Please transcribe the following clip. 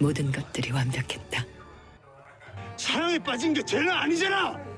모든 것들이 완벽했다. 사랑에 빠진 게 죄는 아니잖아.